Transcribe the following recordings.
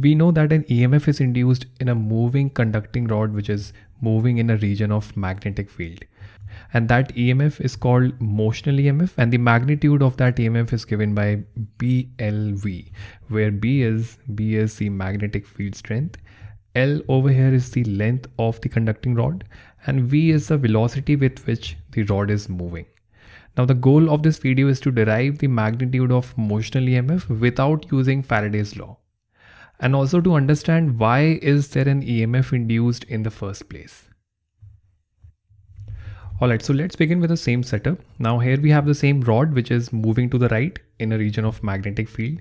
we know that an EMF is induced in a moving conducting rod which is moving in a region of magnetic field. And that EMF is called motional EMF and the magnitude of that EMF is given by BLV where B is B is the magnetic field strength. L over here is the length of the conducting rod and V is the velocity with which the rod is moving. Now the goal of this video is to derive the magnitude of motional EMF without using Faraday's law and also to understand why is there an EMF induced in the first place. Alright, so let's begin with the same setup. Now here we have the same rod which is moving to the right in a region of magnetic field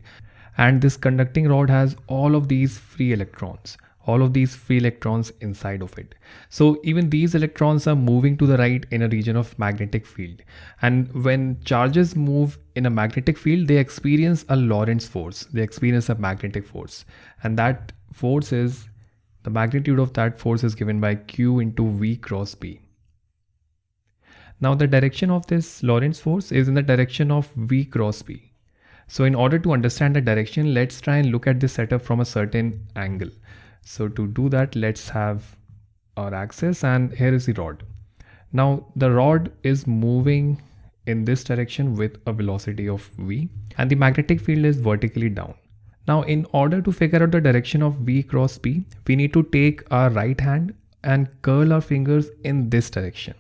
and this conducting rod has all of these free electrons all of these free electrons inside of it. So even these electrons are moving to the right in a region of magnetic field. And when charges move in a magnetic field, they experience a Lorentz force. They experience a magnetic force. And that force is, the magnitude of that force is given by Q into V cross B. Now the direction of this Lorentz force is in the direction of V cross B. So in order to understand the direction, let's try and look at this setup from a certain angle. So to do that, let's have our axis and here is the rod. Now the rod is moving in this direction with a velocity of v and the magnetic field is vertically down. Now in order to figure out the direction of v cross b, we need to take our right hand and curl our fingers in this direction.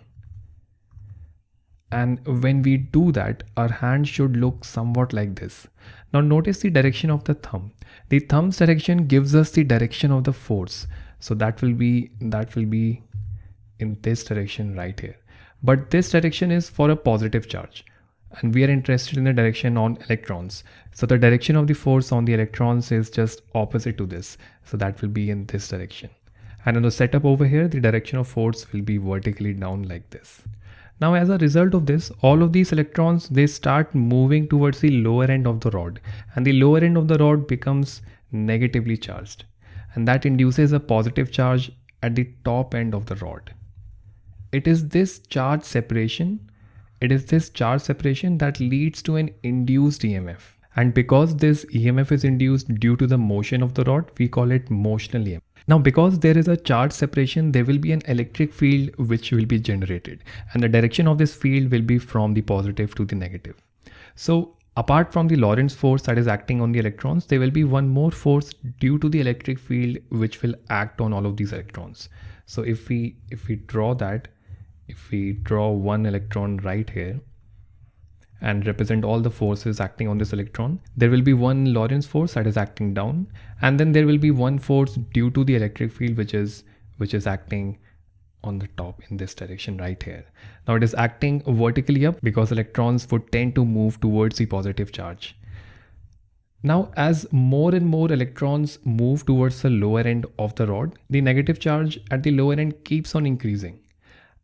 And when we do that, our hand should look somewhat like this. Now notice the direction of the thumb. The thumb's direction gives us the direction of the force. So that will be that will be in this direction right here. But this direction is for a positive charge and we are interested in the direction on electrons. So the direction of the force on the electrons is just opposite to this. So that will be in this direction. And in the setup over here, the direction of force will be vertically down like this. Now as a result of this, all of these electrons, they start moving towards the lower end of the rod and the lower end of the rod becomes negatively charged and that induces a positive charge at the top end of the rod. It is this charge separation, it is this charge separation that leads to an induced EMF. And because this EMF is induced due to the motion of the rod, we call it motional EMF. Now because there is a charge separation, there will be an electric field which will be generated and the direction of this field will be from the positive to the negative. So apart from the Lorentz force that is acting on the electrons, there will be one more force due to the electric field which will act on all of these electrons. So if we if we draw that, if we draw one electron right here, and represent all the forces acting on this electron. There will be one Lorentz force that is acting down and then there will be one force due to the electric field which is which is acting on the top in this direction right here. Now it is acting vertically up because electrons would tend to move towards the positive charge. Now as more and more electrons move towards the lower end of the rod, the negative charge at the lower end keeps on increasing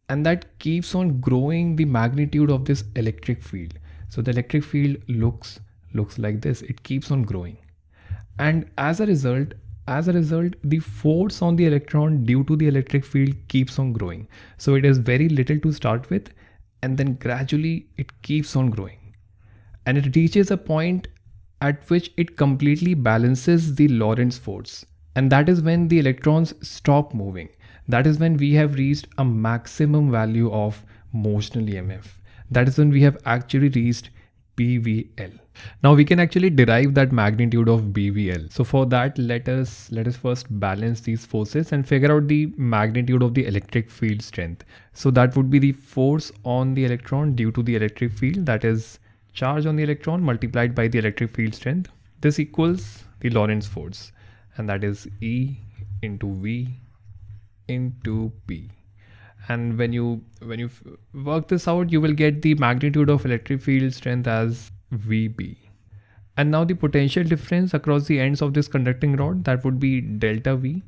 and that keeps on growing the magnitude of this electric field. So the electric field looks looks like this. It keeps on growing. And as a result, as a result, the force on the electron due to the electric field keeps on growing. So it is very little to start with and then gradually it keeps on growing. And it reaches a point at which it completely balances the Lorentz force. And that is when the electrons stop moving. That is when we have reached a maximum value of motional EMF that is when we have actually reached BVL. Now we can actually derive that magnitude of BVL. So for that, let us let us first balance these forces and figure out the magnitude of the electric field strength. So that would be the force on the electron due to the electric field that is charge on the electron multiplied by the electric field strength. This equals the Lorentz force and that is E into V into B and when you when you work this out you will get the magnitude of electric field strength as VB. And now the potential difference across the ends of this conducting rod that would be delta V.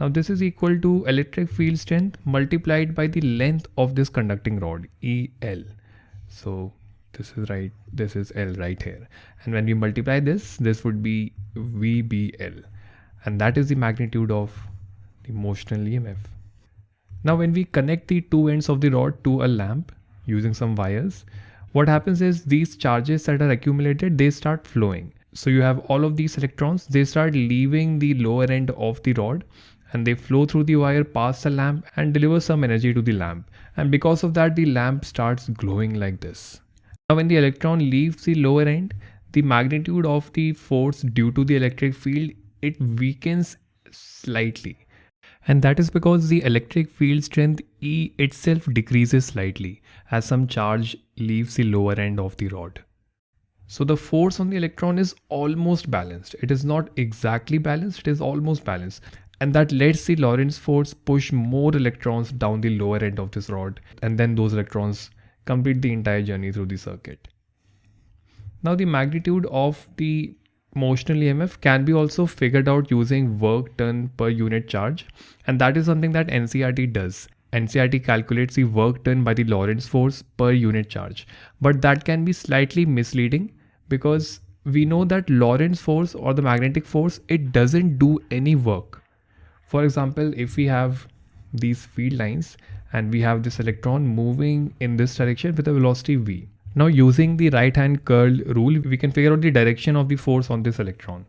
Now this is equal to electric field strength multiplied by the length of this conducting rod EL so this is right this is L right here. And when we multiply this this would be VBL and that is the magnitude of the motional EMF now when we connect the two ends of the rod to a lamp using some wires, what happens is these charges that are accumulated, they start flowing. so you have all of these electrons they start leaving the lower end of the rod and they flow through the wire past the lamp and deliver some energy to the lamp. And because of that the lamp starts glowing like this. Now when the electron leaves the lower end the magnitude of the force due to the electric field it weakens slightly and that is because the electric field strength E itself decreases slightly as some charge leaves the lower end of the rod. So the force on the electron is almost balanced. It is not exactly balanced, it is almost balanced. And that lets the Lorentz force push more electrons down the lower end of this rod. And then those electrons complete the entire journey through the circuit. Now the magnitude of the motional EMF can be also figured out using work done per unit charge and that is something that NCERT does. NCERT calculates the work done by the Lorentz force per unit charge but that can be slightly misleading because we know that Lorentz force or the magnetic force it doesn't do any work. For example if we have these field lines and we have this electron moving in this direction with a velocity v now using the right hand curl rule, we can figure out the direction of the force on this electron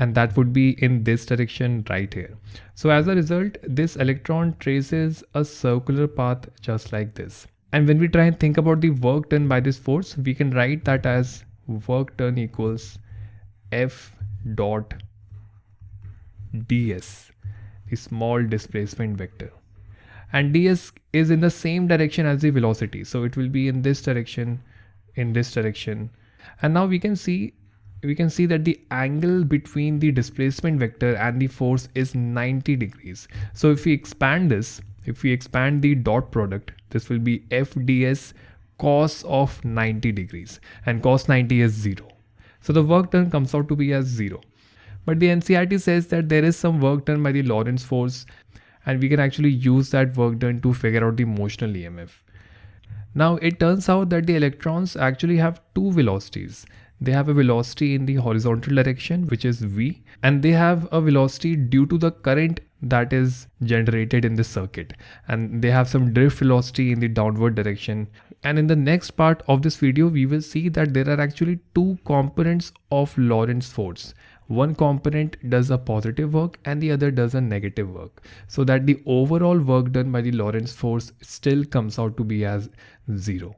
and that would be in this direction right here. So as a result, this electron traces a circular path just like this. And when we try and think about the work done by this force, we can write that as work done equals F dot ds, the small displacement vector. And ds is in the same direction as the velocity. So it will be in this direction in this direction. And now we can see we can see that the angle between the displacement vector and the force is 90 degrees. So if we expand this if we expand the dot product this will be fds cos of 90 degrees. And cos 90 is 0 so the work done comes out to be as 0 but the NCERT says that there is some work done by the Lorentz force and we can actually use that work done to figure out the motional EMF now it turns out that the electrons actually have two velocities. They have a velocity in the horizontal direction which is v and they have a velocity due to the current that is generated in the circuit. And they have some drift velocity in the downward direction. And in the next part of this video we will see that there are actually two components of Lorentz force one component does a positive work and the other does a negative work. So that the overall work done by the Lorentz force still comes out to be as zero